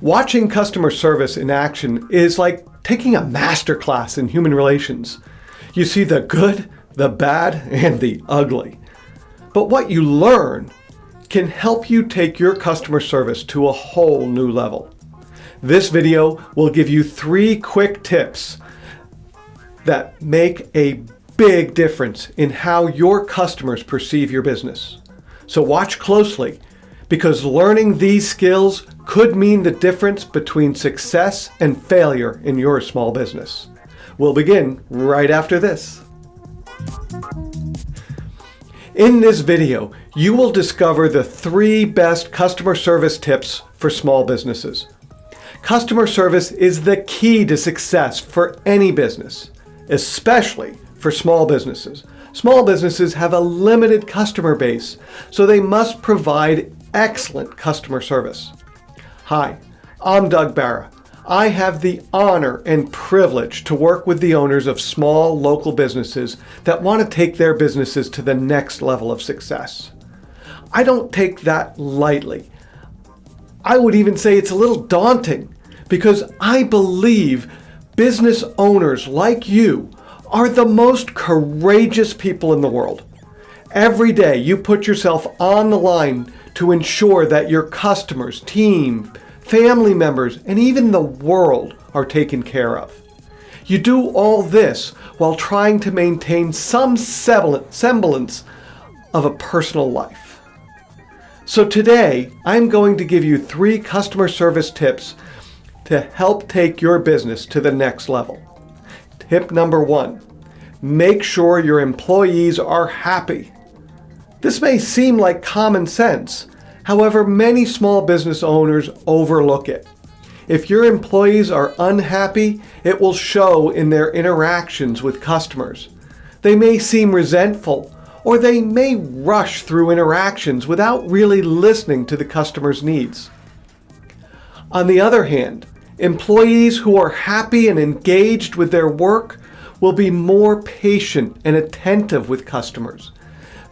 Watching customer service in action is like taking a master class in human relations. You see the good, the bad, and the ugly. But what you learn can help you take your customer service to a whole new level. This video will give you three quick tips that make a big difference in how your customers perceive your business. So watch closely because learning these skills could mean the difference between success and failure in your small business. We'll begin right after this. In this video, you will discover the three best customer service tips for small businesses. Customer service is the key to success for any business, especially for small businesses. Small businesses have a limited customer base, so they must provide excellent customer service. Hi, I'm Doug Barra. I have the honor and privilege to work with the owners of small local businesses that want to take their businesses to the next level of success. I don't take that lightly. I would even say it's a little daunting because I believe business owners like you are the most courageous people in the world. Every day you put yourself on the line to ensure that your customers, team, family members, and even the world are taken care of. You do all this while trying to maintain some semblance of a personal life. So today, I'm going to give you three customer service tips to help take your business to the next level. Tip number one, make sure your employees are happy. This may seem like common sense. However, many small business owners overlook it. If your employees are unhappy, it will show in their interactions with customers. They may seem resentful, or they may rush through interactions without really listening to the customer's needs. On the other hand, employees who are happy and engaged with their work will be more patient and attentive with customers.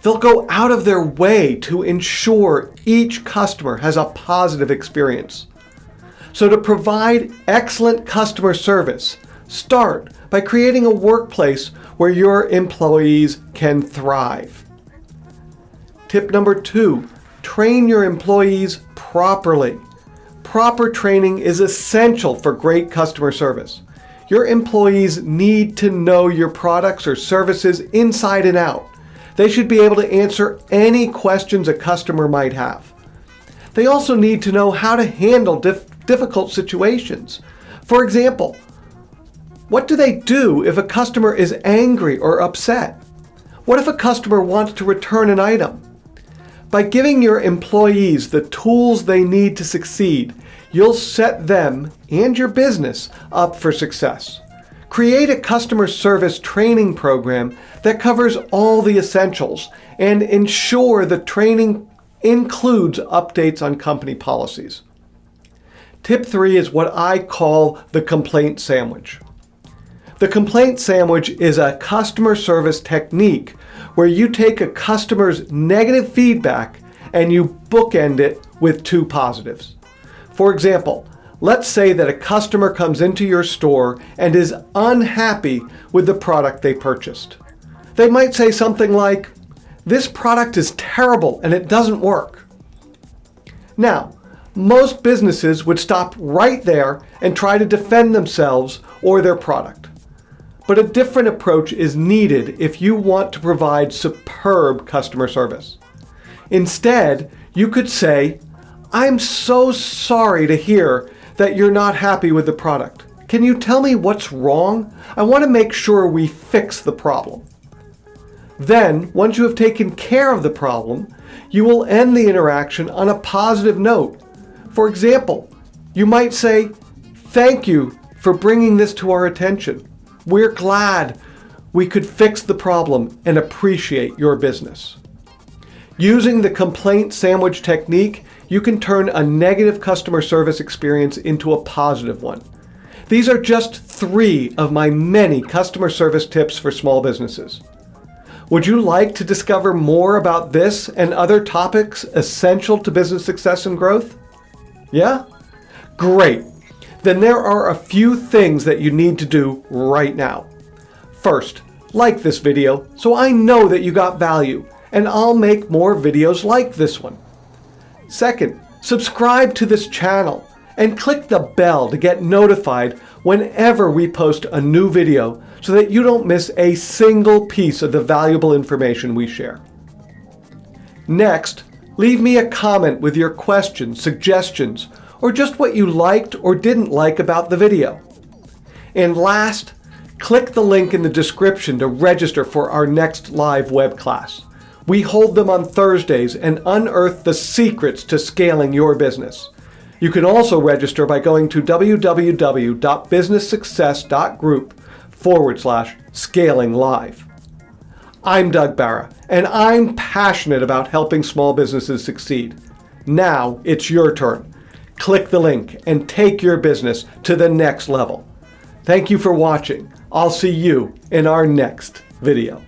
They'll go out of their way to ensure each customer has a positive experience. So to provide excellent customer service, start by creating a workplace where your employees can thrive. Tip number two, train your employees properly. Proper training is essential for great customer service. Your employees need to know your products or services inside and out. They should be able to answer any questions a customer might have. They also need to know how to handle dif difficult situations. For example, what do they do if a customer is angry or upset? What if a customer wants to return an item? By giving your employees the tools they need to succeed, you'll set them and your business up for success. Create a customer service training program that covers all the essentials and ensure the training includes updates on company policies. Tip three is what I call the complaint sandwich. The complaint sandwich is a customer service technique where you take a customer's negative feedback and you bookend it with two positives. For example, Let's say that a customer comes into your store and is unhappy with the product they purchased. They might say something like, this product is terrible and it doesn't work. Now, most businesses would stop right there and try to defend themselves or their product. But a different approach is needed if you want to provide superb customer service. Instead, you could say, I'm so sorry to hear that you're not happy with the product. Can you tell me what's wrong? I want to make sure we fix the problem. Then, once you have taken care of the problem, you will end the interaction on a positive note. For example, you might say, thank you for bringing this to our attention. We're glad we could fix the problem and appreciate your business. Using the complaint sandwich technique, you can turn a negative customer service experience into a positive one. These are just three of my many customer service tips for small businesses. Would you like to discover more about this and other topics essential to business success and growth? Yeah? Great! Then there are a few things that you need to do right now. First, like this video so I know that you got value and I'll make more videos like this one. Second, subscribe to this channel and click the bell to get notified whenever we post a new video so that you don't miss a single piece of the valuable information we share. Next, leave me a comment with your questions, suggestions, or just what you liked or didn't like about the video. And last, click the link in the description to register for our next live web class. We hold them on Thursdays and unearth the secrets to scaling your business. You can also register by going to www.businesssuccess.group forward slash scaling live. I'm Doug Barra, and I'm passionate about helping small businesses succeed. Now it's your turn. Click the link and take your business to the next level. Thank you for watching. I'll see you in our next video.